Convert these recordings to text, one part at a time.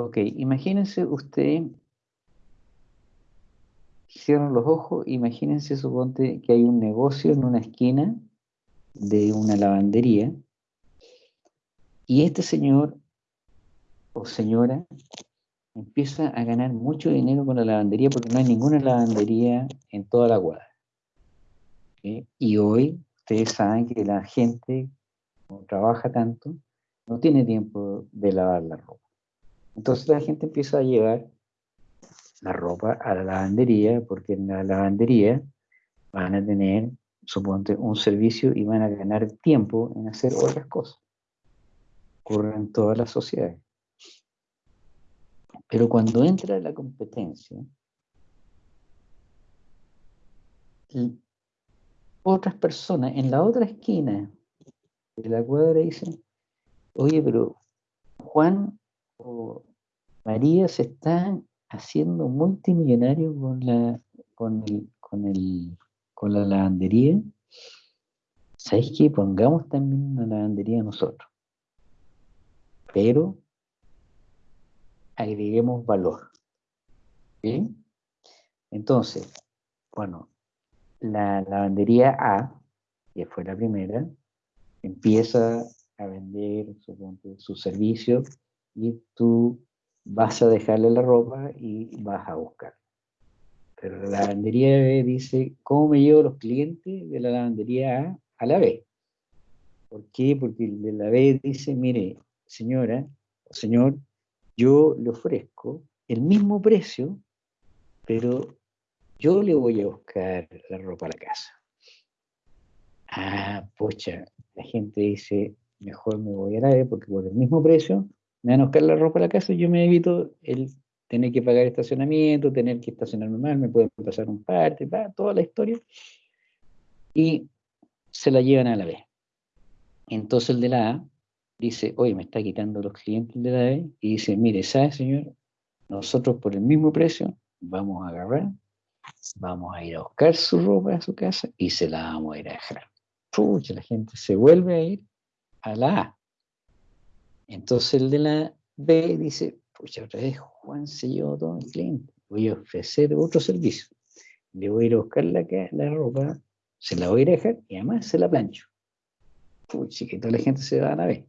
Ok, imagínense usted, cierran los ojos, imagínense, suponte que hay un negocio en una esquina de una lavandería y este señor o señora empieza a ganar mucho dinero con la lavandería porque no hay ninguna lavandería en toda la cuadra. Y hoy ustedes saben que la gente, como trabaja tanto, no tiene tiempo de lavar la ropa. Entonces la gente empieza a llevar la ropa a la lavandería porque en la lavandería van a tener, suponte, un servicio y van a ganar tiempo en hacer otras cosas. Ocurre en todas las sociedades. Pero cuando entra la competencia, otras personas en la otra esquina de la cuadra dicen, oye, pero Juan o María se están haciendo multimillonarios con la, con el, con el, con la lavandería. ¿Sabéis qué? Pongamos también una lavandería nosotros. Pero agreguemos valor. Entonces, bueno, la lavandería A, que fue la primera, empieza a vender su servicio y tú vas a dejarle la ropa y vas a buscar. Pero la lavandería B dice, ¿cómo me llevo los clientes de la lavandería A a la B? ¿Por qué? Porque la B dice, mire, señora señor, yo le ofrezco el mismo precio, pero yo le voy a buscar la ropa a la casa. Ah, pocha, la gente dice, mejor me voy a la B porque por el mismo precio me van a buscar la ropa a la casa yo me evito el tener que pagar estacionamiento, tener que estacionarme mal, me pueden pasar un parte, toda la historia. Y se la llevan a la B. Entonces el de la A dice, oye, me está quitando los clientes de la B, y dice, mire, ¿sabe, señor? Nosotros por el mismo precio vamos a agarrar, vamos a ir a buscar su ropa a su casa y se la vamos a ir a dejar. Pucha, la gente se vuelve a ir a la A. Entonces el de la B dice, pucha, otra vez Juan se llevó todo el cliente, voy a ofrecer otro servicio. Le voy a ir a buscar la, la ropa, se la voy a dejar y además se la plancho. Pucha, que toda la gente se va a la B.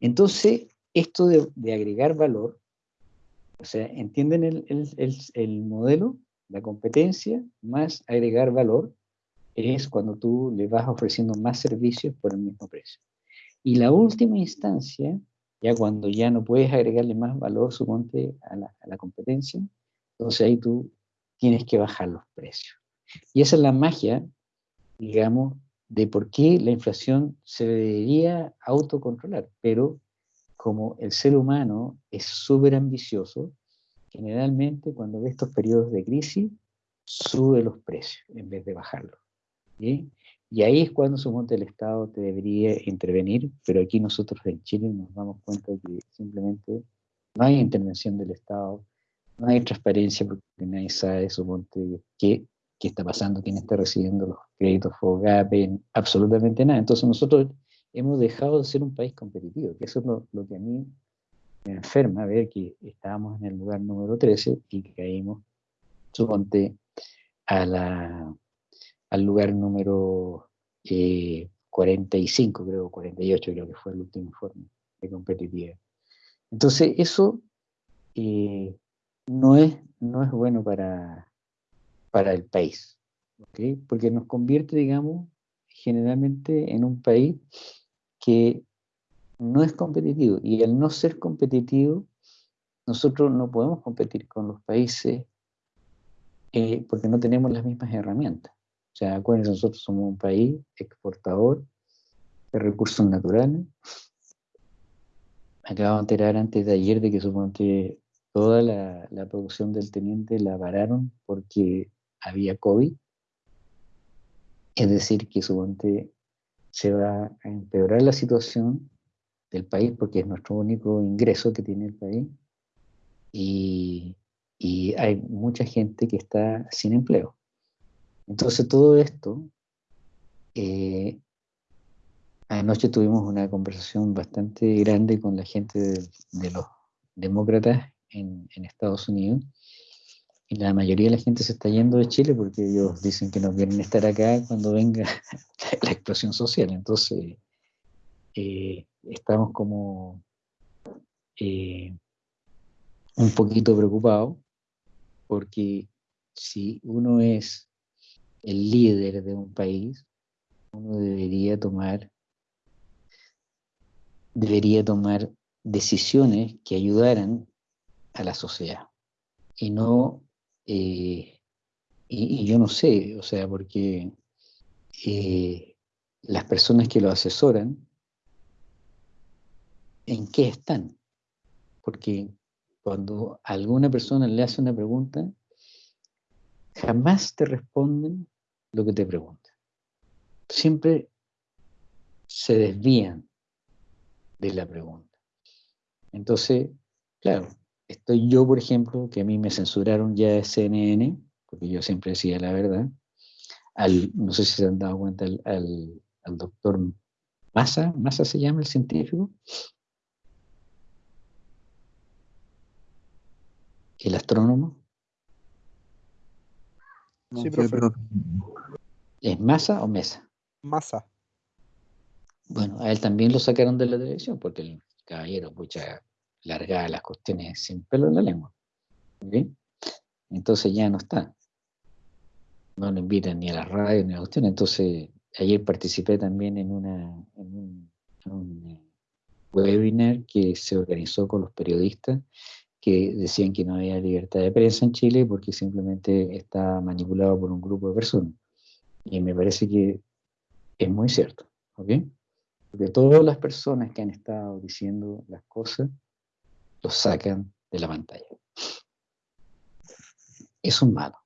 Entonces, esto de, agregar valor, o sea, ¿entienden el, modelo? La competencia más agregar valor es cuando tú le vas ofreciendo más servicios por el mismo precio. Y la última instancia, ya cuando ya no puedes agregarle más valor, suponte, a la, a la competencia, entonces ahí tú tienes que bajar los precios. Y esa es la magia, digamos, de por qué la inflación se debería autocontrolar, pero como el ser humano es súper ambicioso, generalmente cuando ve estos periodos de crisis, sube los precios en vez de bajarlos. Y ahí es cuando suponte el Estado te debería intervenir, pero aquí nosotros en Chile nos damos cuenta que simplemente no hay intervención del Estado, no hay transparencia porque nadie sabe, suponte, qué qué está pasando, quién está recibiendo los créditos FOGAPE, absolutamente nada. Entonces nosotros hemos dejado de ser un país competitivo, que eso es lo, que a mí me enferma, ver que estábamos en el lugar número 13 y caímos, suponte, a la, al lugar número 45, eh, creo, 48 creo que fue el último informe de competitividad. Entonces eso eh, no, es, no es bueno para, para el país, porque nos convierte, digamos, generalmente en un país que no es competitivo y al no ser competitivo, nosotros no podemos competir con los países eh, porque no tenemos las mismas herramientas. O sea, acuérdense, nosotros somos un país exportador de recursos naturales. Acabo de enterar antes de ayer de que suponte toda la, la producción del teniente la pararon porque había COVID, es decir, que suponte se va a empeorar la situación del país porque es nuestro único ingreso que tiene el país y, hay mucha gente que está sin empleo. Entonces todo esto, eh, anoche tuvimos una conversación bastante grande con la gente de, los, demócratas en, en, Estados Unidos. Y la mayoría de la gente se está yendo de Chile porque ellos dicen que no quieren estar acá cuando venga la explosión social. Entonces, eh, estamos como eh, un poquito preocupados porque si uno es el líder de un país, uno debería tomar debería tomar decisiones que ayudaran a la sociedad y no eh, y, yo no sé, o sea, porque eh, las personas que lo asesoran, ¿en qué están? Porque cuando alguna persona le hace una pregunta, jamás te responden lo que te preguntan. Siempre se desvían de la pregunta. Entonces, claro, estoy yo, por ejemplo, que a mí me censuraron ya de CNN, porque yo siempre decía la verdad, al, no sé si se han dado cuenta, al, al, doctor Massa, Massa se llama el científico, el astrónomo. Sí, Pero... ¿Es Massa o Mesa? Massa. Bueno, a él también lo sacaron de la televisión porque el caballero, pucha, largaba las cuestiones sin pelo en la lengua. Entonces ya no está. No lo invitan ni a la radio ni a la cuestión. Entonces, ayer participé también en, una, en un, eh, webinar que se organizó con los periodistas que decían que no había libertad de prensa en Chile porque simplemente está manipulado por un grupo de personas. Y me parece que es muy cierto. ¿ok? Porque todas las personas que han estado diciendo las cosas, los sacan de la pantalla. Es un malo.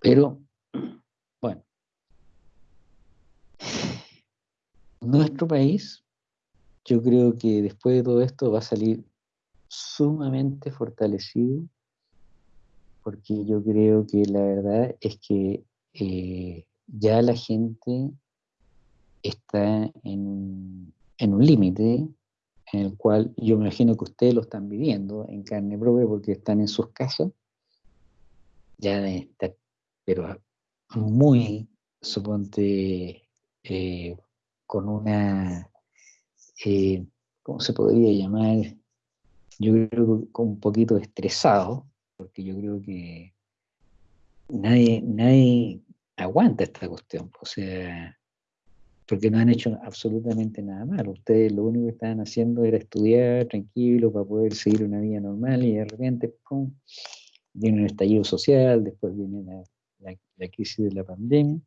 Pero, bueno, nuestro país, yo creo que después de todo esto va a salir sumamente fortalecido, porque yo creo que la verdad es que eh, ya la gente está en, un límite en el cual yo me imagino que ustedes lo están viviendo en carne propia porque están en sus casas, ya de pero muy, suponte, eh, con una, eh, ¿cómo se podría llamar? Yo creo que un poquito estresado, porque yo creo que nadie, nadie aguanta esta cuestión. O sea, porque no han hecho absolutamente nada malo. Ustedes lo único que estaban haciendo era estudiar tranquilo para poder seguir una vida normal y de repente, ¡pum!, viene un estallido social, después viene la, crisis de la pandemia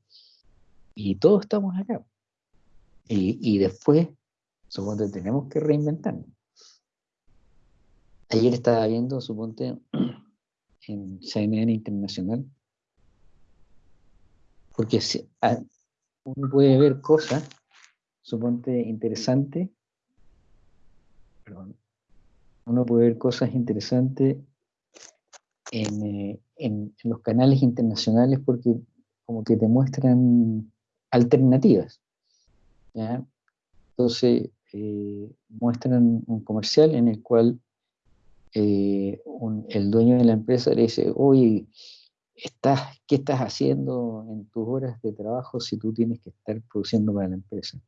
y todos estamos acá. Y, y después, suponte, tenemos que reinventarnos. Ayer estaba viendo, suponte, en CNN Internacional, porque si, uno puede ver cosas, suponte interesantes, perdón, uno puede ver cosas interesantes eh, en, los canales internacionales porque como que te muestran alternativas. Entonces, eh, muestran un comercial en el cual eh, el dueño de la empresa le dice, oye, estás, ¿qué estás haciendo en tus horas de trabajo si tú tienes que estar produciendo para la empresa?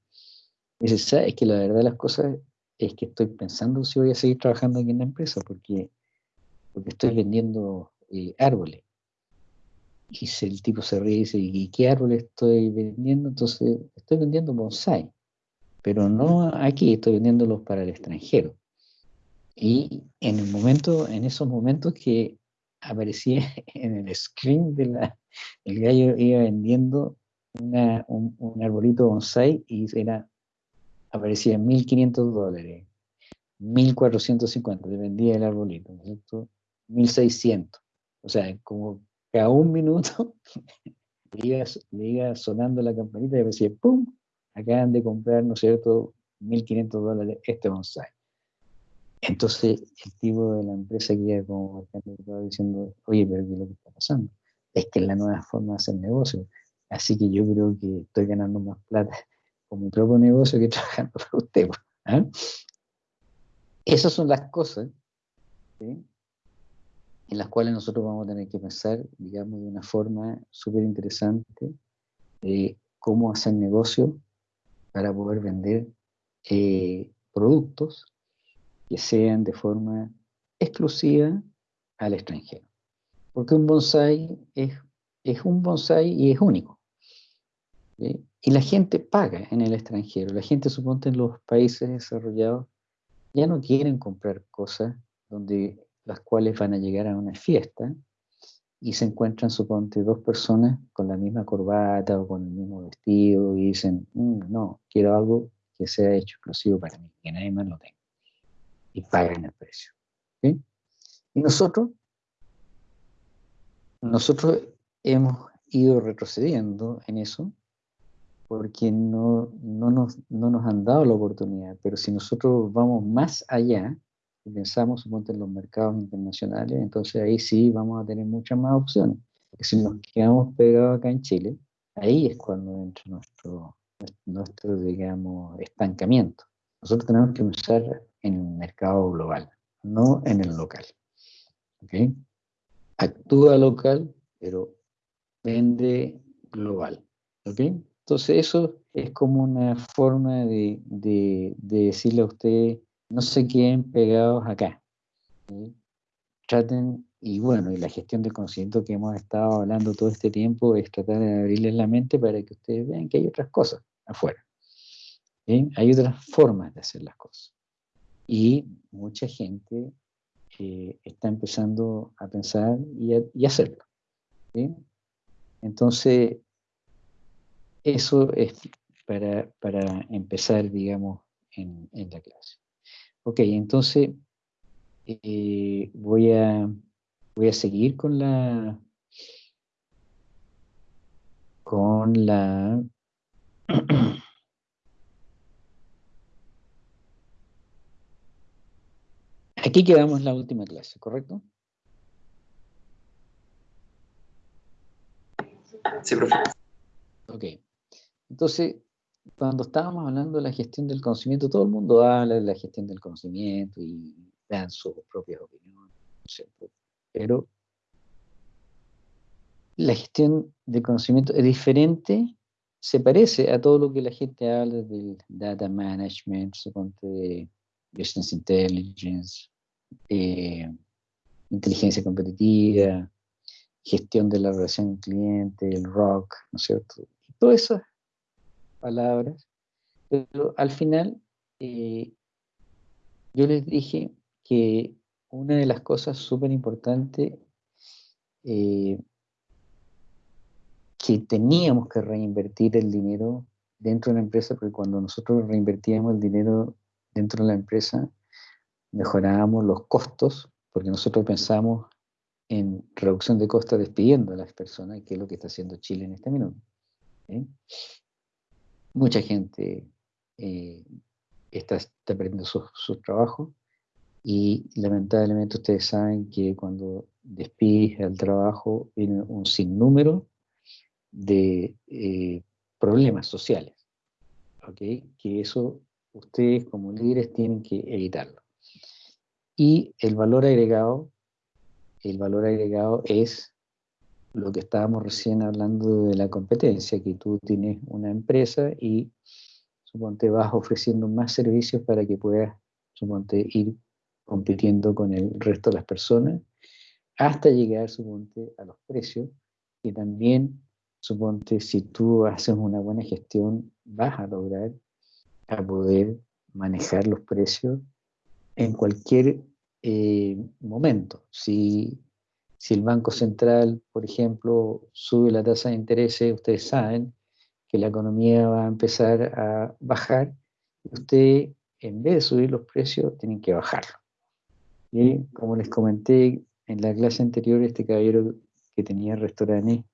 Y dice, es que la verdad de las cosas es que estoy pensando si voy a seguir trabajando aquí en la empresa porque, porque estoy vendiendo eh, árboles. Y el tipo se ríe y dice, ¿y qué árboles estoy vendiendo? Entonces, estoy vendiendo bonsai, pero no aquí, estoy vendiéndolos para el extranjero. Y en el momento, en esos momentos que aparecía en el screen de el gallo iba vendiendo un, arbolito bonsai y era, aparecía en 1500 dólares, 1450, le vendía el arbolito, ¿no 1600. O sea, como cada un minuto le iba, sonando la campanita y decía, ¡pum! Acaban de comprar, ¿no es cierto?, 1500 dólares este bonsai. Entonces el tipo de la empresa que como estaba diciendo, oye, pero ¿qué es lo que está pasando? Es que es la nueva forma de hacer negocio. Así que yo creo que estoy ganando más plata con mi propio negocio que trabajando para usted. ¿ah? esas son las cosas en las cuales nosotros vamos a tener que pensar, digamos, de una forma súper interesante de cómo hacer negocio para poder vender eh, productos que sean de forma exclusiva al extranjero. Porque un bonsai es, un bonsai y es único. Y la gente paga en el extranjero. La gente, suponte, en los países desarrollados, ya no quieren comprar cosas donde las cuales van a llegar a una fiesta y se encuentran, suponte, dos personas con la misma corbata o con el mismo vestido y dicen, mm, no, quiero algo que sea hecho exclusivo para mí, que nadie más lo tenga. Y pagan el precio. Y nosotros, nosotros hemos ido retrocediendo en eso porque no, no, nos, no nos han dado la oportunidad. Pero si nosotros vamos más allá y pensamos suponte, en los mercados internacionales, entonces ahí sí vamos a tener muchas más opciones. Porque si nos quedamos pegados acá en Chile, ahí es cuando entra nuestro, nuestro digamos, estancamiento. Nosotros tenemos que pensar en el mercado global, no en el local. ¿Okay? Actúa local, pero vende global. ¿Okay? Entonces eso es como una forma de, decirle a usted, no se queden pegados acá. Traten, y bueno, y la gestión del conocimiento que hemos estado hablando todo este tiempo es tratar de abrirles la mente para que ustedes vean que hay otras cosas afuera. Hay otras formas de hacer las cosas. Y mucha gente eh, está empezando a pensar y, hacerlo. Entonces, eso es para, empezar, digamos, en, la clase. Ok, entonces eh, voy, a, voy a seguir con la con la Aquí quedamos la última clase, ¿correcto? Sí, profe. Ok. Entonces, cuando estábamos hablando de la gestión del conocimiento, todo el mundo habla de la gestión del conocimiento y dan sus propias opiniones, pero la gestión del conocimiento es diferente, se parece a todo lo que la gente habla del data management, de business intelligence, eh, inteligencia competitiva, gestión de la relación cliente, el rock, ¿no es cierto? Todo eso palabras, pero al final eh, yo les dije que una de las cosas súper importantes eh, que teníamos que reinvertir el dinero dentro de la empresa, porque cuando nosotros reinvertíamos el dinero dentro de la empresa, mejorábamos los costos, porque nosotros pensamos en reducción de costos despidiendo a las personas, que es lo que está haciendo Chile en este minuto mucha gente eh, está, perdiendo sus su trabajos y lamentablemente ustedes saben que cuando despides al trabajo viene un sinnúmero de eh, problemas sociales, que eso ustedes como líderes tienen que evitarlo. Y el valor agregado, el valor agregado es lo que estábamos recién hablando de la competencia, que tú tienes una empresa y suponte vas ofreciendo más servicios para que puedas suponte ir compitiendo con el resto de las personas hasta llegar suponte a los precios y también suponte si tú haces una buena gestión vas a lograr a poder manejar los precios en cualquier eh, momento. Si si el Banco Central, por ejemplo, sube la tasa de interés, ustedes saben que la economía va a empezar a bajar. Usted, en vez de subir los precios, tienen que bajarlo. Y como les comenté en la clase anterior, este caballero que tenía restaurante,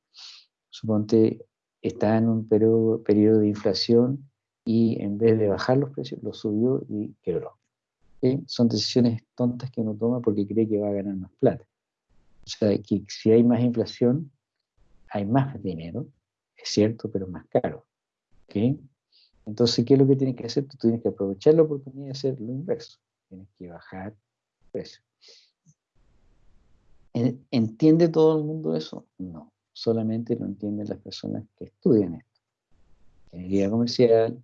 suponte, está en un periodo, periodo de inflación y en vez de bajar los precios, los subió y quebró. Son decisiones tontas que uno toma porque cree que va a ganar más plata. O sea, que si hay más inflación, hay más dinero, es cierto, pero más caro. ¿okay? Entonces, ¿qué es lo que tienes que hacer? Tú tienes que aprovechar la oportunidad de hacer lo inverso. tienes que bajar precio. ¿Entiende todo el mundo eso? No, solamente lo entienden las personas que estudian esto. Ingeniería comercial,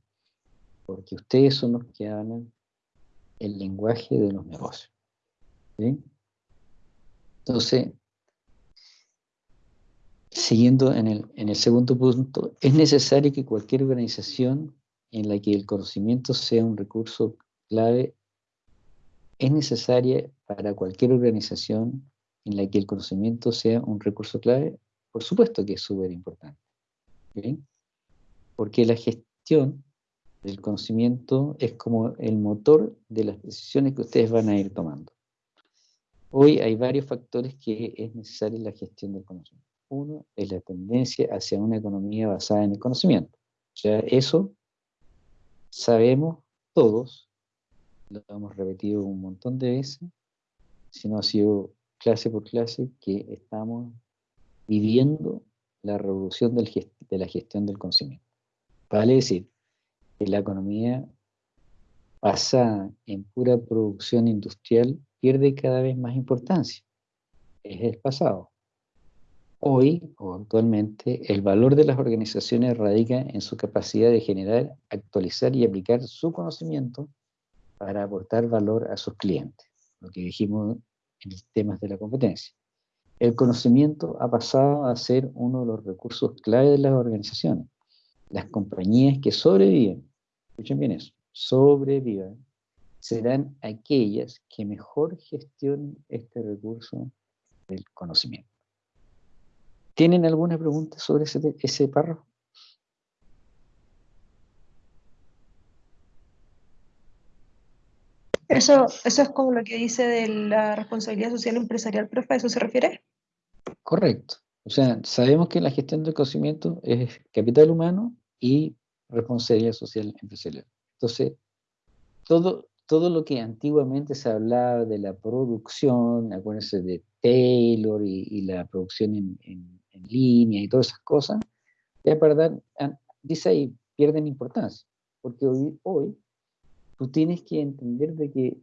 porque ustedes son los que hablan el lenguaje de los negocios. Entonces, siguiendo en el, en el segundo punto, es necesario que cualquier organización en la que el conocimiento sea un recurso clave, es necesaria para cualquier organización en la que el conocimiento sea un recurso clave, por supuesto que es súper importante. Porque la gestión del conocimiento es como el motor de las decisiones que ustedes van a ir tomando. Hoy hay varios factores que es necesaria la gestión del conocimiento. Uno es la tendencia hacia una economía basada en el conocimiento. O sea, eso sabemos todos, lo hemos repetido un montón de veces, si no ha sido clase por clase, que estamos viviendo la revolución de la gestión del conocimiento. Vale decir, que la economía basada en pura producción industrial pierde cada vez más importancia. Es el pasado. Hoy, o actualmente, el valor de las organizaciones radica en su capacidad de generar, actualizar y aplicar su conocimiento para aportar valor a sus clientes, lo que dijimos en temas de la competencia. El conocimiento ha pasado a ser uno de los recursos clave de las organizaciones. Las compañías que sobreviven, escuchen bien eso, sobrevivan, serán aquellas que mejor gestionen este recurso del conocimiento. ¿Tienen alguna pregunta sobre ese, ese párrafo? Eso, eso es como lo que dice de la responsabilidad social empresarial, profe, ¿a eso se refiere? Correcto. O sea, sabemos que la gestión del conocimiento es capital humano y responsabilidad social empresarial. Entonces, todo, todo lo que antiguamente se hablaba de la producción, acuérdense de Taylor y, la producción en, línea y todas esas cosas, ya para dice ahí, pierden importancia, porque hoy, hoy tú tienes que entender de que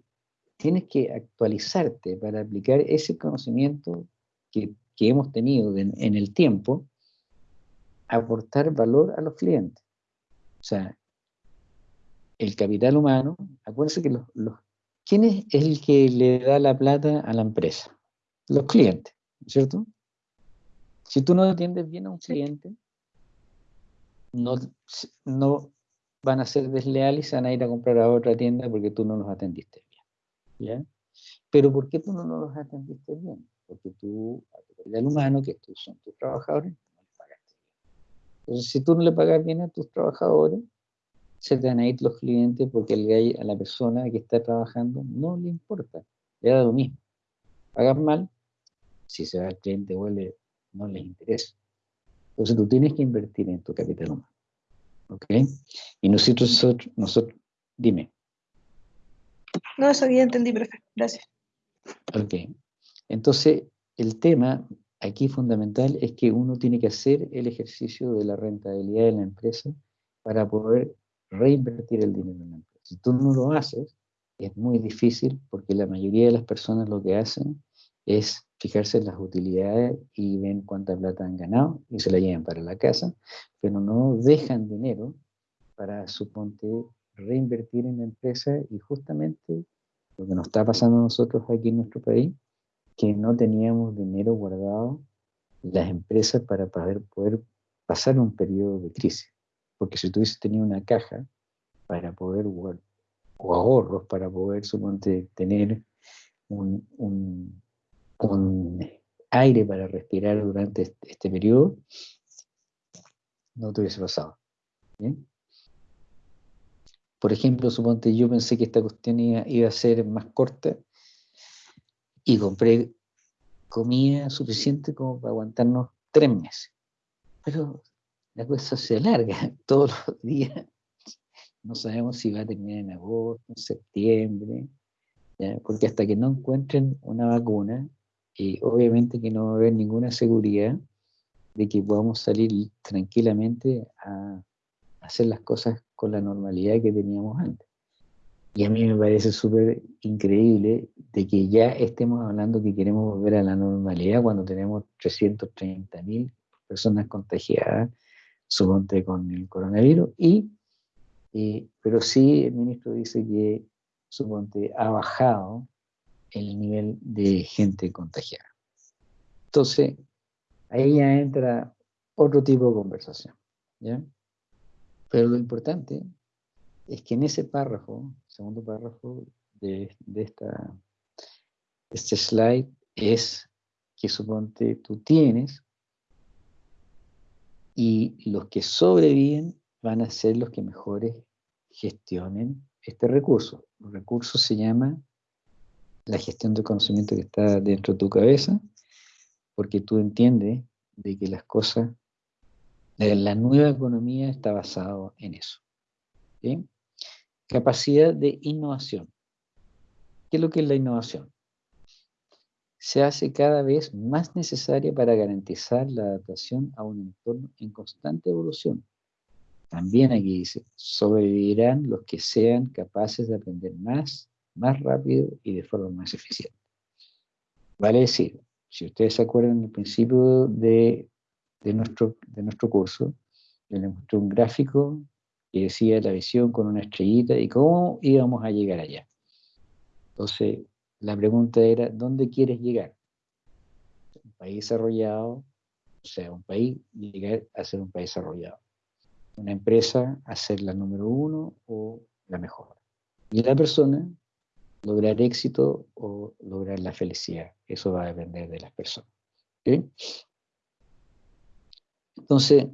tienes que actualizarte para aplicar ese conocimiento que, hemos tenido en el tiempo, aportar valor a los clientes. O sea, el capital humano, acuérdense que los, ¿quién es el que le da la plata a la empresa? Los clientes, ¿cierto? Si tú no atiendes bien a un cliente, no, no van a ser desleales van a ir a comprar a otra tienda porque tú no los atendiste bien. ¿ya? Pero ¿por qué tú no los atendiste bien? Porque tú, a tu capital humano, que tú son tus trabajadores, no les pagaste bien. Entonces, si tú no le pagas bien a tus trabajadores, se te ir los clientes porque el gay a la persona que está trabajando no le importa, le da lo mismo. Pagan mal, si se va el cliente vuelve, no les interesa. Entonces tú tienes que invertir en tu capital humano. ¿Ok? Y nosotros, nosotros, dime. No, eso ya entendí, perfecto. Gracias. Ok. Entonces, el tema aquí fundamental es que uno tiene que hacer el ejercicio de la rentabilidad de la empresa para poder reinvertir el dinero en la empresa. Si tú no lo haces, es muy difícil porque la mayoría de las personas lo que hacen es fijarse en las utilidades y ven cuánta plata han ganado y se la llevan para la casa, pero no dejan dinero para, suponte, reinvertir en la empresa y justamente lo que nos está pasando a nosotros aquí en nuestro país, que no teníamos dinero guardado las empresas para poder, poder pasar un periodo de crisis. Porque si tú hubieses tenido una caja para poder, o ahorros para poder, suponte, tener un, un, aire para respirar durante este, este, periodo, no te hubiese pasado. Por ejemplo, suponte, yo pensé que esta cuestión iba, iba a ser más corta y compré comida suficiente como para aguantarnos tres meses. Pero la cosa se alarga todos los días. No sabemos si va a terminar en agosto, en septiembre, porque hasta que no encuentren una vacuna, obviamente que no va a haber ninguna seguridad de que podamos salir tranquilamente a hacer las cosas con la normalidad que teníamos antes. Y a mí me parece súper increíble de que ya estemos hablando que queremos volver a la normalidad cuando tenemos 330 mil personas contagiadas, suponte con el coronavirus, y, eh, pero sí el ministro dice que suponte ha bajado el nivel de gente contagiada. Entonces, ahí ya entra otro tipo de conversación. ¿ya? Pero lo importante es que en ese párrafo, segundo párrafo de, esta, este slide, es que suponte tú tienes y los que sobreviven van a ser los que mejores gestionen este recurso. El recurso se llama la gestión del conocimiento que está dentro de tu cabeza, porque tú entiendes de que las cosas, la nueva economía está basada en eso. Capacidad de innovación. ¿Qué es lo que es la innovación? Se hace cada vez más necesaria para garantizar la adaptación a un entorno en constante evolución. También aquí dice, sobrevivirán los que sean capaces de aprender más, más rápido y de forma más eficiente. Vale decir, si ustedes se acuerdan del principio de, nuestro, de nuestro curso, yo les mostré un gráfico que decía la visión con una estrellita y cómo íbamos a llegar allá. Entonces, la pregunta era, ¿dónde quieres llegar? Un país desarrollado, o sea, un país, llegar a ser un país desarrollado. Una empresa a ser la número uno o la mejor. Y la persona, lograr éxito o lograr la felicidad. Eso va a depender de las personas. Entonces,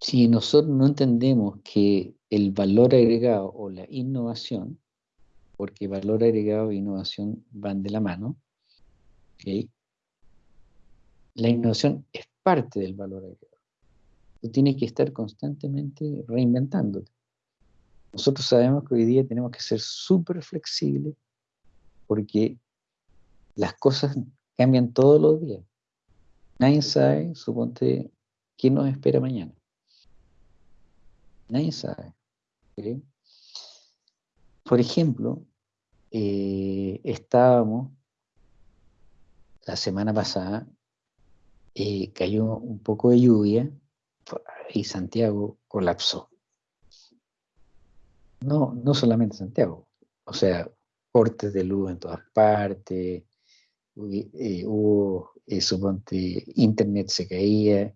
si nosotros no entendemos que el valor agregado o la innovación, porque valor agregado e innovación van de la mano, la innovación es parte del valor agregado. Tú tienes que estar constantemente reinventándote. Nosotros sabemos que hoy día tenemos que ser súper flexibles porque las cosas cambian todos los días. Nadie sabe, suponte, qué nos espera mañana. Nadie sabe. Por ejemplo, eh, estábamos la semana pasada, eh, cayó un poco de lluvia y Santiago colapsó no, no solamente Santiago, o sea, cortes de luz en todas partes, eh, hubo, eh, suponte, internet se caía,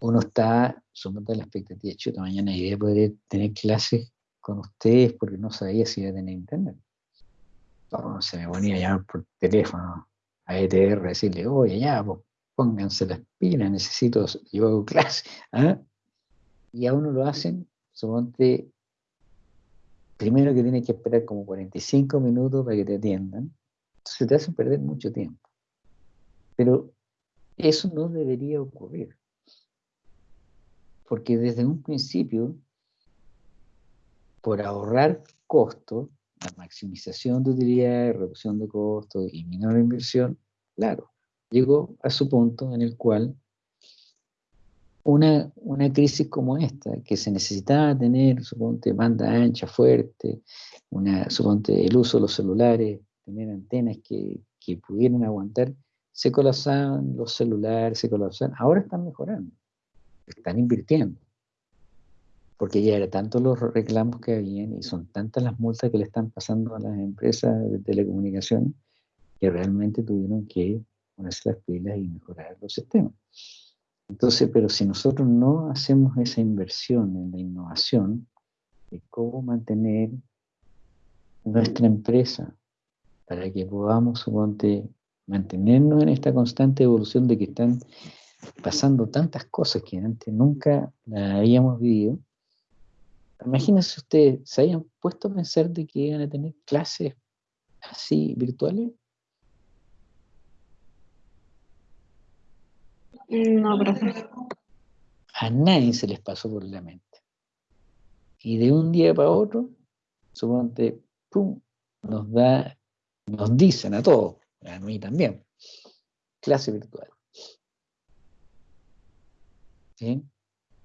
uno está, suponte, la expectativa, chuta, mañana iré a poder tener clases con ustedes porque no sabía si iba a tener internet. Se me ponía a llamar por teléfono a ETR, decirle, oye, ya, pues, pónganse las pilas, necesito, yo hago clase. ¿ah? Y a uno lo hacen, suponte, primero que tienes que esperar como 45 minutos para que te atiendan, entonces te hacen perder mucho tiempo. Pero eso no debería ocurrir. Porque desde un principio, por ahorrar costos, la maximización de utilidad, reducción de costos y menor inversión, claro, llegó a su punto en el cual una, una crisis como esta, que se necesitaba tener, suponte, banda ancha, fuerte, una, suponte, el uso de los celulares, tener antenas que, que pudieran aguantar, se colapsaban los celulares, se colapsaban, ahora están mejorando, están invirtiendo, porque ya eran tantos los reclamos que habían y son tantas las multas que le están pasando a las empresas de telecomunicaciones que realmente tuvieron que ponerse las pilas y mejorar los sistemas. Entonces, pero si nosotros no hacemos esa inversión en la innovación, cómo mantener nuestra empresa para que podamos, suponte, mantenernos en esta constante evolución de que están pasando tantas cosas que antes nunca la habíamos vivido. Imagínense ustedes, ¿se habían puesto a pensar de que iban a tener clases así virtuales? No, profe. A nadie se les pasó por la mente. Y de un día para otro, suponte, pum, nos da, nos dicen a todos, a mí también, clase virtual. ¿Sí?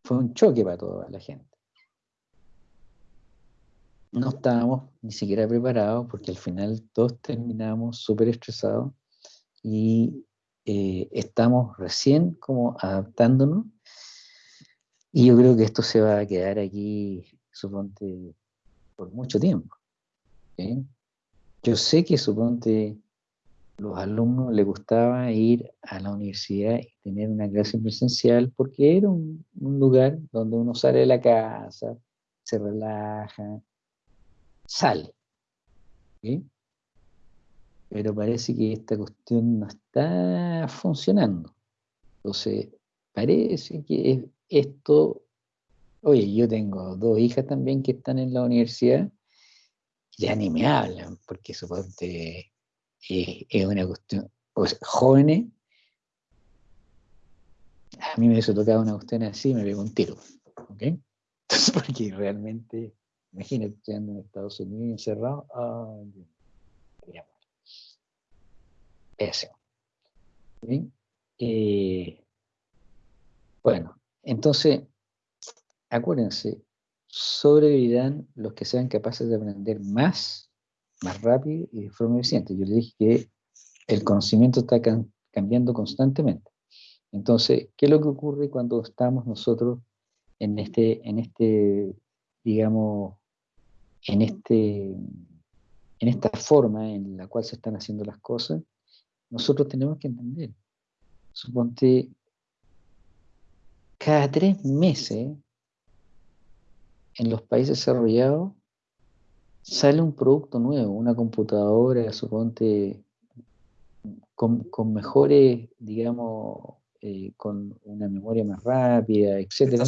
Fue un choque para toda la gente. No estábamos ni siquiera preparados porque al final todos terminamos súper estresados y eh, estamos recién como adaptándonos y yo creo que esto se va a quedar aquí, suponte, por mucho tiempo. Yo sé que, suponte, los alumnos les gustaba ir a la universidad y tener una clase presencial porque era un, un lugar donde uno sale de la casa, se relaja, sale. Pero parece que esta cuestión no está funcionando. Entonces, parece que esto, oye, yo tengo dos hijas también que están en la universidad, ya ni me hablan, porque suponte eh, es una cuestión, pues jóvenes, a mí me hubiese tocado una cuestión así, me pego un tiro. Entonces, porque realmente Imagínate, estudiando en Estados Unidos encerrado. Ay, Pésimo. Eh, bueno, entonces, acuérdense, sobrevivirán los que sean capaces de aprender más, más rápido y de forma eficiente. Yo les dije que el conocimiento está cambiando constantemente. Entonces, ¿qué es lo que ocurre cuando estamos nosotros en este, en este digamos, en, este, en esta forma en la cual se están haciendo las cosas, nosotros tenemos que entender. Suponte, cada tres meses en los países desarrollados sale un producto nuevo, una computadora, suponte, con, mejores, digamos, eh, con una memoria más rápida, etc.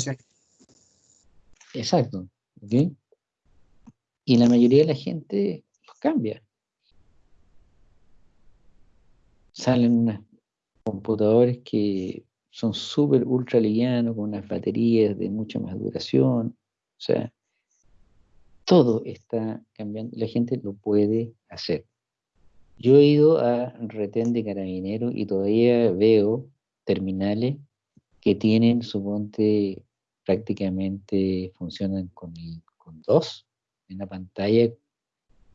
Exacto. ¿okay? Y la mayoría de la gente los cambia. Salen unos computadores que son súper ultra livianos, con unas baterías de mucha más duración. O sea, todo está cambiando. La gente lo puede hacer. Yo he ido a retén de carabineros y todavía veo terminales que tienen, suponte, prácticamente funcionan con, con dos en la pantalla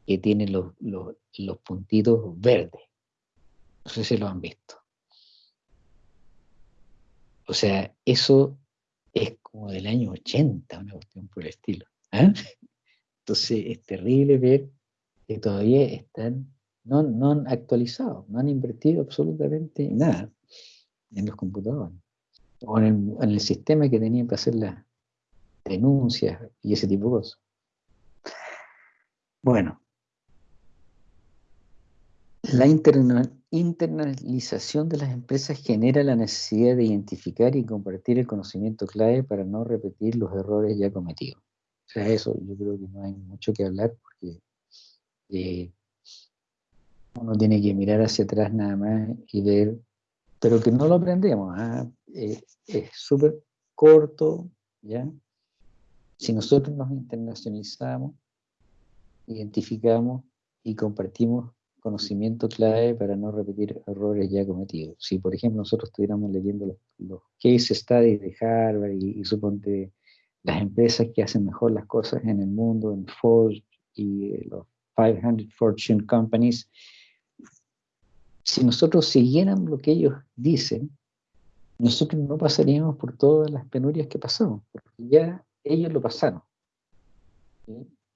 que tiene los, puntitos verdes. No sé si lo han visto. O sea, eso es como del año 80, una cuestión por el estilo. ¿ah? Entonces es terrible ver que todavía están, no, no han actualizado, no han invertido absolutamente nada en los computadores o en el, sistema que tenían para hacer las denuncias y ese tipo de cosas. Bueno, la internalización de las empresas genera la necesidad de identificar y compartir el conocimiento clave para no repetir los errores ya cometidos. O sea, eso yo creo que no hay mucho que hablar porque eh, uno tiene que mirar hacia atrás nada más y ver, pero que no lo aprendemos. ¿ah? Eh, es súper corto, ¿ya? Si nosotros nos internacionalizamos, identificamos y compartimos conocimiento clave para no repetir errores ya cometidos. Si, por ejemplo, nosotros estuviéramos leyendo los, case studies de Harvard y, suponte las empresas que hacen mejor las cosas en el mundo, en Ford y los 500 Fortune Companies, si nosotros siguiéramos lo que ellos dicen, nosotros no pasaríamos por todas las penurias que pasamos, porque ya ellos lo pasaron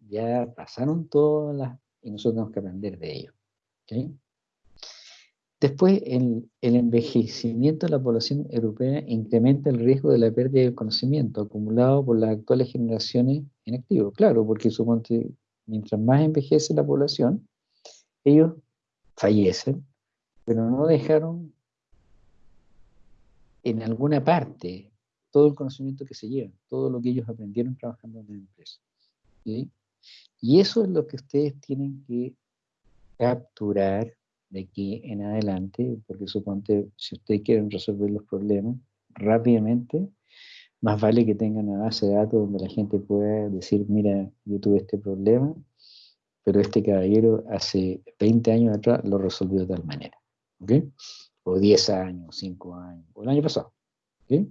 ya pasaron todas las, y nosotros tenemos que aprender de ello. Después, el, el, envejecimiento de la población europea incrementa el riesgo de la pérdida de conocimiento acumulado por las actuales generaciones en activo. Claro, porque suponte, mientras más envejece la población, ellos fallecen, pero no dejaron en alguna parte todo el conocimiento que se llevan, todo lo que ellos aprendieron trabajando en la empresa. ¿sí? Y eso es lo que ustedes tienen que capturar de aquí en adelante, porque suponte, si ustedes quieren resolver los problemas rápidamente, más vale que tengan una base de datos donde la gente pueda decir, mira, yo tuve este problema, pero este caballero hace 20 años atrás lo resolvió de tal manera. ¿Ok? O 10 años, 5 años, o el año pasado. ¿Ok?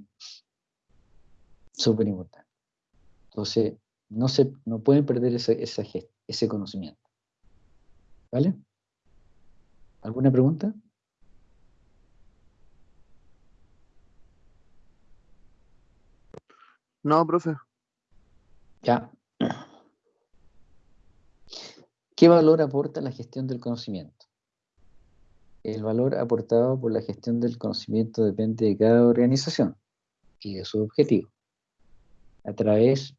Súper importante. Entonces, no, se, no pueden perder ese, ese conocimiento. ¿Vale? ¿Alguna pregunta? No, profe. Ya. ¿Qué valor aporta la gestión del conocimiento? El valor aportado por la gestión del conocimiento depende de cada organización y de su objetivo. A través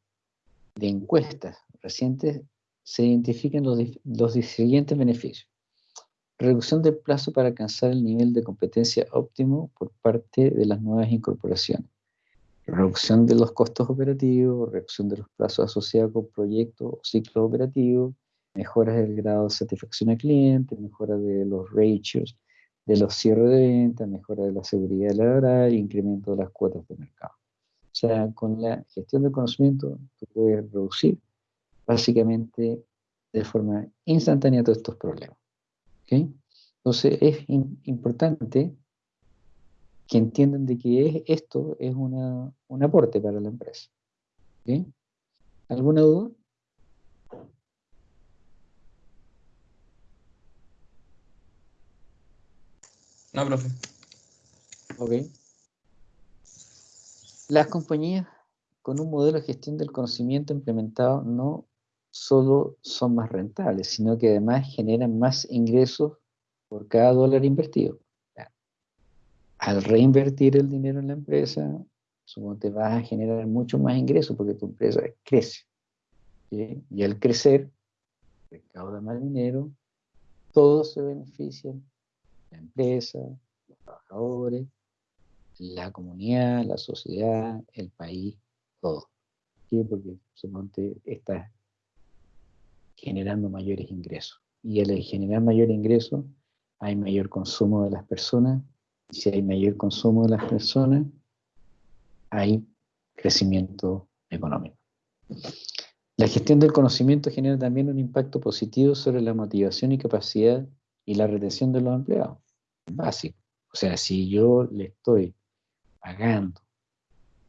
de encuestas recientes se identifican los, siguientes beneficios. Reducción del plazo para alcanzar el nivel de competencia óptimo por parte de las nuevas incorporaciones. Reducción de los costos operativos, reducción de los plazos asociados con proyectos o ciclos operativos, mejoras del grado de satisfacción al cliente, mejora de los ratios de los cierres de venta, mejora de la seguridad laboral, incremento de las cuotas de mercado. O sea, con la gestión del conocimiento, tú puedes reducir básicamente de forma instantánea todos estos problemas. Entonces, es importante que entiendan de que esto es una, un aporte para la empresa. ¿Alguna duda? No, profe. Ok. Las compañías con un modelo de gestión del conocimiento implementado no solo son más rentables, sino que además generan más ingresos por cada dólar invertido. Al reinvertir el dinero en la empresa, supongo te vas a generar mucho más ingresos porque tu empresa crece. Y al crecer, recauda más dinero, todos se benefician la empresa, los trabajadores, la comunidad, la sociedad, el país, todo. ¿Qué? Porque suponte está generando mayores ingresos. Y al generar mayor ingreso, hay mayor consumo de las personas. Y si hay mayor consumo de las personas, hay crecimiento económico. La gestión del conocimiento genera también un impacto positivo sobre la motivación y capacidad y la retención de los empleados. Básico. O sea, si yo le estoy pagando,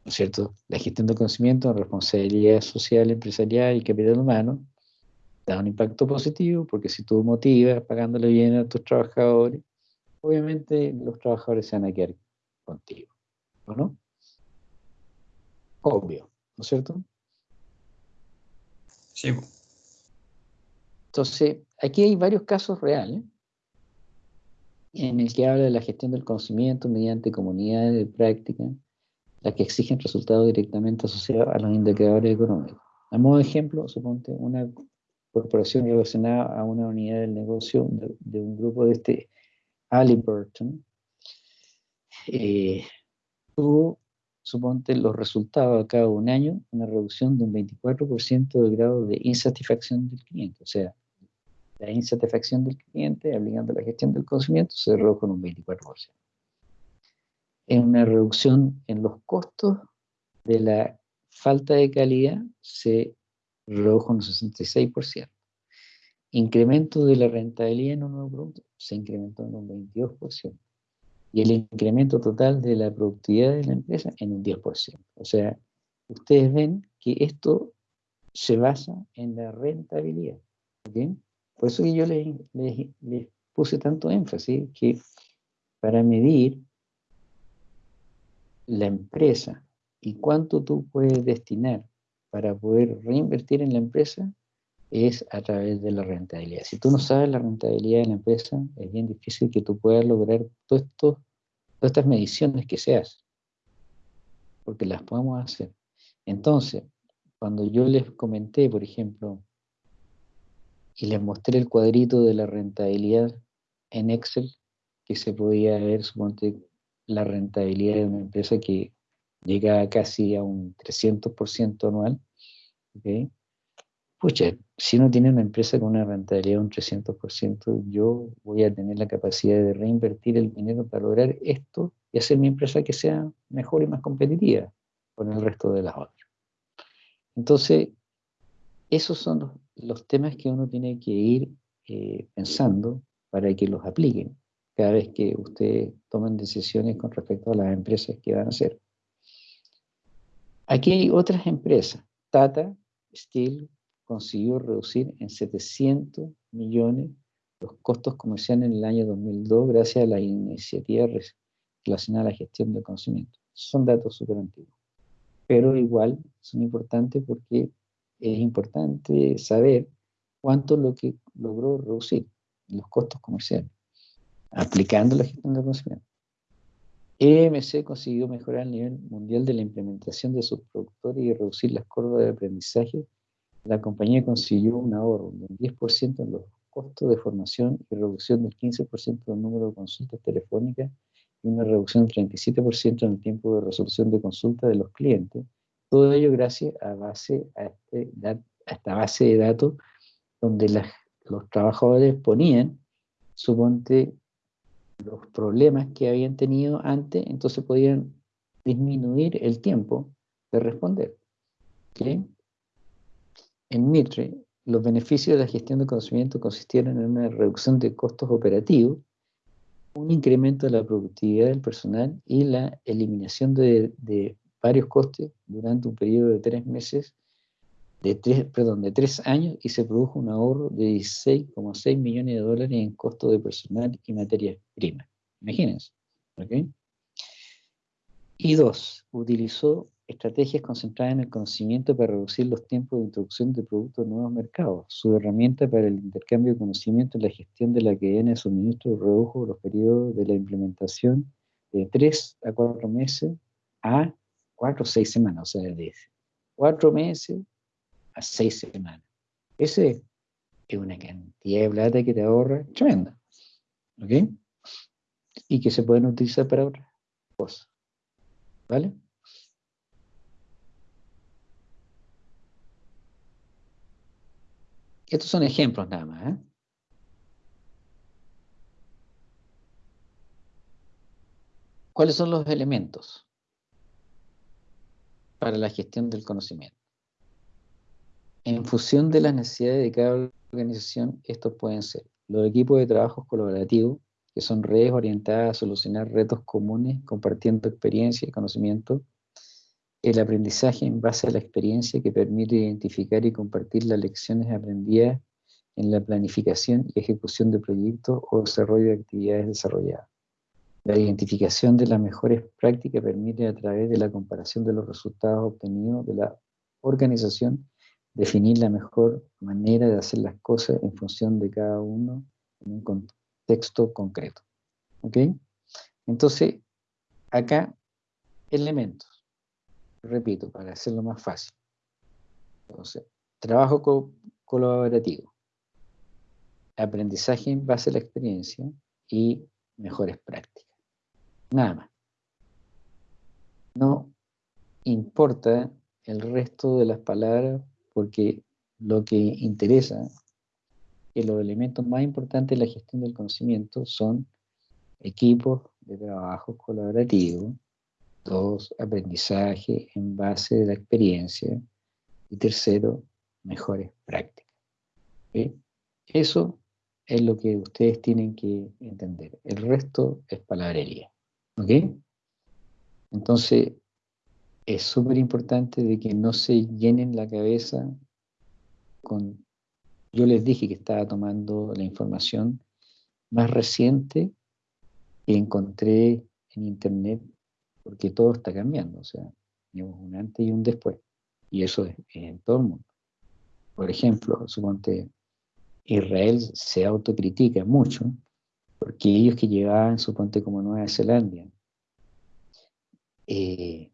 ¿no es cierto? La gestión del conocimiento, responsabilidad social, empresarial y capital humano, da un impacto positivo porque si tú motivas pagándole bien a tus trabajadores, obviamente los trabajadores se van a quedar contigo, ¿o no? Obvio, ¿no es cierto? Sí. Entonces, aquí hay varios casos reales en el que habla de la gestión del conocimiento mediante comunidades de práctica, las que exigen resultados directamente asociados a los indicadores económicos. A modo de ejemplo, suponte una corporación relacionada a una unidad del negocio de, un grupo de este Halliburton, eh, tuvo, suponte, los resultados a cada un año, una reducción de un 24% del grado de insatisfacción del cliente. O sea, la insatisfacción del cliente, aplicando la gestión del conocimiento, se redujo en un 24%. En una reducción en los costos de la falta de calidad se redujo en un 66%. Incremento de la rentabilidad en un nuevo producto se incrementó en un 22%. Y el incremento total de la productividad de la empresa en un 10%. O sea, ustedes ven que esto se basa en la rentabilidad. Por eso que yo les, puse tanto énfasis que para medir la empresa y cuánto tú puedes destinar para poder reinvertir en la empresa es a través de la rentabilidad. Si tú no sabes la rentabilidad de la empresa, es bien difícil que tú puedas lograr todo esto, todas estas mediciones que se hacen, porque las podemos hacer. Entonces, cuando yo les comenté, por ejemplo, y les mostré el cuadrito de la rentabilidad en Excel, que se podía ver, suponte, la rentabilidad de una empresa que llega casi a un 300% anual. ¿okay? Pucha, si uno tiene una empresa con una rentabilidad de un 300%, yo voy a tener la capacidad de reinvertir el dinero para lograr esto y hacer mi empresa que sea mejor y más competitiva con el resto de las otras. Entonces, esos son los, temas que uno tiene que ir eh, pensando para que los apliquen cada vez que ustedes tomen decisiones con respecto a las empresas que van a hacer. Aquí hay otras empresas, Tata Steel consiguió reducir en 700 millones los costos comerciales en el año 2002 gracias a la iniciativa relacionada a la gestión del conocimiento. Son datos súper antiguos. Pero igual son importantes porque es importante saber cuánto es lo que logró reducir los costos comerciales aplicando la gestión del conocimiento. EMC consiguió mejorar el nivel mundial de la implementación de sus productores y reducir las curvas de aprendizaje la compañía consiguió un ahorro del 10% en los costos de formación y reducción del 15% del número de consultas telefónicas y una reducción del 37% en el tiempo de resolución de consultas de los clientes. Todo ello gracias a, base, a, este, esta base de datos donde los trabajadores ponían, suponte, los problemas que habían tenido antes, entonces podían disminuir el tiempo de responder. ¿okay? En Mitre, los beneficios de la gestión de conocimiento consistieron en una reducción de costos operativos, un incremento de la productividad del personal y la eliminación de, varios costes durante un periodo de tres meses, de tres, perdón, de tres años, y se produjo un ahorro de 16,6 millones de dólares en costos de personal y materias primas. Imagínense. ¿okay? Y dos, utilizó estrategias concentradas en el conocimiento para reducir los tiempos de introducción de productos a nuevos mercados. Su herramienta para el intercambio de conocimiento y la gestión de la cadena de suministro redujo los periodos de la implementación de 3 a 4 meses a 4 o 6 semanas, o sea, de 4 meses a 6 semanas. Ese es una cantidad de plata que te ahorra tremenda. ¿Ok? Y que se pueden utilizar para otras cosas. ¿Vale? Estos son ejemplos nada más. ¿eh? ¿Cuáles son los elementos para la gestión del conocimiento? En función de las necesidades de cada organización, estos pueden ser los equipos de trabajo colaborativos, que son redes orientadas a solucionar retos comunes, compartiendo experiencia y conocimiento, el aprendizaje en base a la experiencia que permite identificar y compartir las lecciones aprendidas en la planificación y ejecución de proyectos o desarrollo de actividades desarrolladas. La identificación de las mejores prácticas permite a través de la comparación de los resultados obtenidos de la organización definir la mejor manera de hacer las cosas en función de cada uno en un contexto concreto. ¿Ok? Entonces, acá, elementos repito, para hacerlo más fácil. Entonces, trabajo colaborativo, aprendizaje en base a la experiencia y mejores prácticas. Nada más. No importa el resto de las palabras porque lo que interesa que los elementos más importantes de la gestión del conocimiento son equipos de trabajo colaborativo, Dos, aprendizaje en base de la experiencia. Y tercero, mejores prácticas. Eso es lo que ustedes tienen que entender. El resto es palabrería. ¿Ok? Entonces, es súper importante de que no se llenen la cabeza con... Yo les dije que estaba tomando la información más reciente que encontré en internet porque todo está cambiando, o sea, tenemos un antes y un después, y eso es, en todo el mundo. Por ejemplo, suponte, Israel se autocritica mucho, porque ellos que llegaban, suponte, como Nueva Zelanda, eh,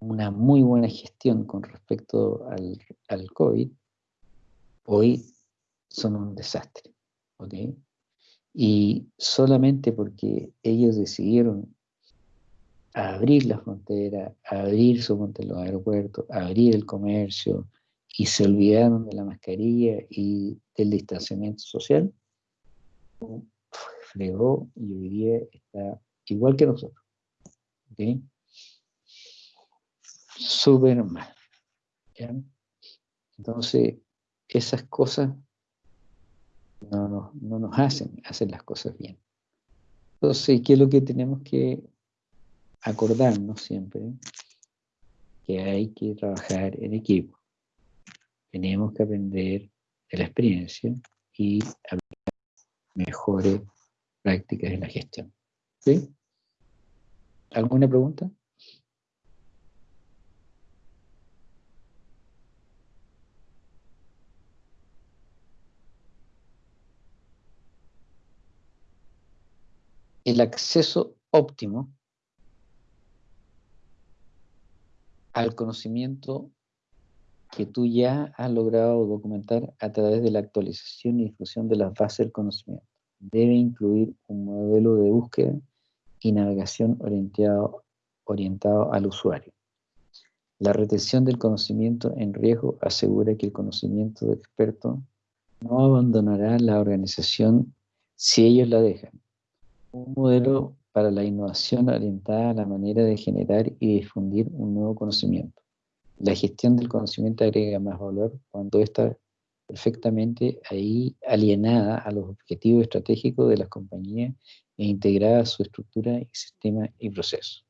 una muy buena gestión con respecto al, COVID, hoy son un desastre. ¿ok? Y solamente porque ellos decidieron abrir la frontera, abrir su los aeropuertos, abrir el comercio, y se olvidaron de la mascarilla y del distanciamiento social, y hoy día está igual que nosotros. ¿okay? Súper mal. Entonces, esas cosas no no nos hacen hacer las cosas bien. Entonces, ¿qué es lo que tenemos que acordarnos siempre que hay que trabajar en equipo. tenemos que aprender de la experiencia y aplicar mejores prácticas en la gestión. ¿Sí? ¿Alguna pregunta? El acceso óptimo al conocimiento que tú ya has logrado documentar a través de la actualización y difusión de las bases del conocimiento. Debe incluir un modelo de búsqueda y navegación orientado, orientado al usuario. La retención del conocimiento en riesgo asegura que el conocimiento de experto no abandonará la organización si ellos la dejan. Un modelo para la innovación orientada a la manera de generar y difundir un nuevo conocimiento. La gestión del conocimiento agrega más valor cuando está perfectamente ahí alienada a los objetivos estratégicos de las compañías e integrada a su estructura sistema y proceso.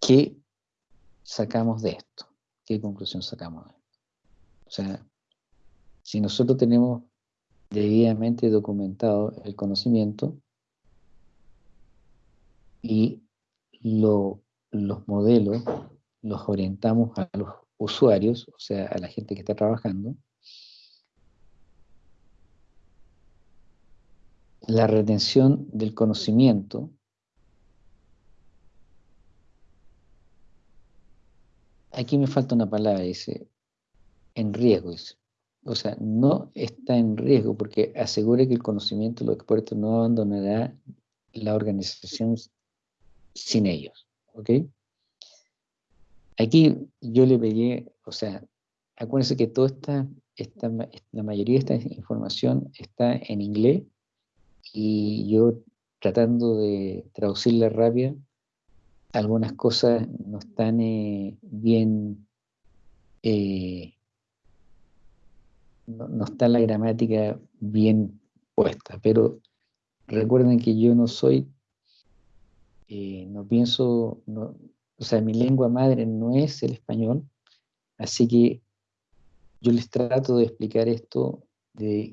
¿Qué sacamos de esto? ¿Qué conclusión sacamos de esto? O sea, si nosotros tenemos debidamente documentado el conocimiento y los modelos los orientamos a los usuarios, o sea, a la gente que está trabajando, la retención del conocimiento aquí me falta una palabra, dice, en riesgo, O sea, no está en riesgo porque asegure que el conocimiento de los expertos no abandonará la organización sin ellos. ¿Ok? Aquí yo le pegué, o sea, acuérdense que toda esta, esta, la mayoría de esta información está en inglés y yo tratando de traducirla rápida, algunas cosas no están eh, bien, eh, no, no, está la gramática bien puesta, pero recuerden que yo no soy eh, no pienso, no, o sea, mi lengua madre no es el español, así que yo les trato de explicar esto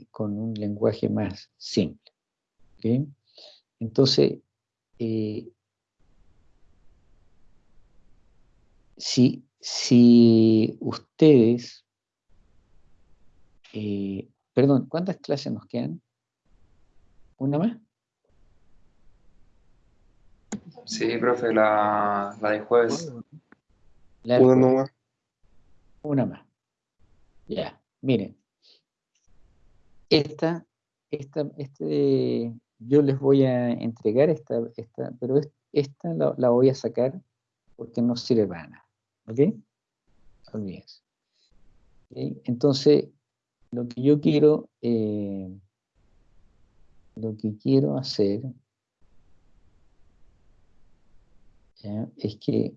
con un lenguaje más simple. Entonces, eh, si, si, ustedes, eh, perdón, ¿cuántas clases nos quedan? ¿Una más? Sí, profe, la, la de jueves. Una más. Una más. Ya, miren. Esta, esta, este, yo les voy a entregar esta, esta pero esta la, voy a sacar porque no sirve para nada. ¿Ok? Olvídense. Entonces, lo que yo quiero, eh, lo que quiero hacer es que